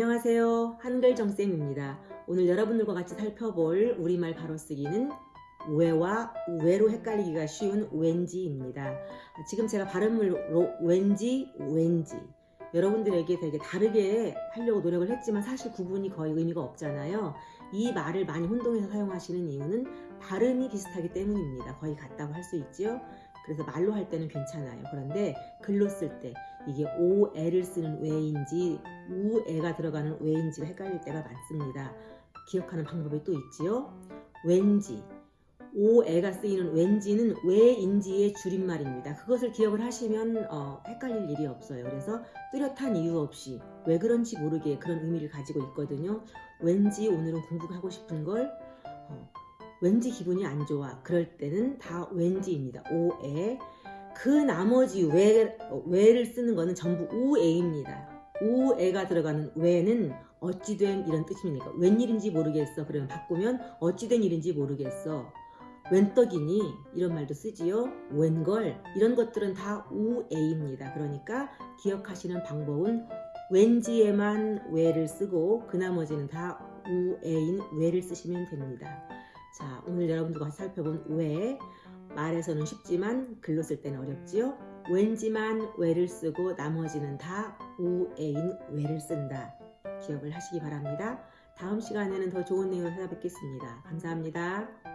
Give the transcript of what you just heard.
안녕하세요. 한글 정쌤입니다. 오늘 여러분들과 같이 살펴볼 우리말 바로 쓰기는 왜와 왜로 헷갈리기가 쉬운 왠지입니다. 지금 제가 발음으로 왠지, 왠지. 여러분들에게 되게 다르게 하려고 노력을 했지만 사실 구분이 거의 의미가 없잖아요. 이 말을 많이 혼동해서 사용하시는 이유는 발음이 비슷하기 때문입니다. 거의 같다고 할 수 있지요. 그래서 말로 할 때는 괜찮아요. 그런데 글로 쓸때 이게 오에를 쓰는 왜인지 우에가 들어가는 왜인지가 헷갈릴 때가 많습니다. 기억하는 방법이 또 있지요. 왠지 오에가 쓰이는 왠지는 왜인지의 줄임말입니다. 그것을 기억을 하시면 어, 헷갈릴 일이 없어요. 그래서 뚜렷한 이유 없이 왜 그런지 모르게 그런 의미를 가지고 있거든요. 왠지 오늘은 공부하고 싶은 걸 어, 왠지 기분이 안 좋아. 그럴 때는 다 왠지입니다. 오에. 그 나머지 왜, 왜를 쓰는 거는 전부 우에입니다. 우에가 들어가는 왜는 어찌된 이런 뜻입니까? 웬일인지 모르겠어. 그러면 바꾸면 어찌된 일인지 모르겠어. 웬떡이니 이런 말도 쓰지요. 웬걸 이런 것들은 다 우에입니다. 그러니까 기억하시는 방법은 왠지에만 왜를 쓰고 그 나머지는 다 우에인 왜를 쓰시면 됩니다. 자, 오늘 여러분들과 살펴본 왜 말에서는 쉽지만 글로 쓸 때는 어렵지요. 왠지만 왜를 쓰고 나머지는 다 우에인 왜를 쓴다. 기억을 하시기 바랍니다. 다음 시간에는 더 좋은 내용을 찾아뵙겠습니다. 감사합니다.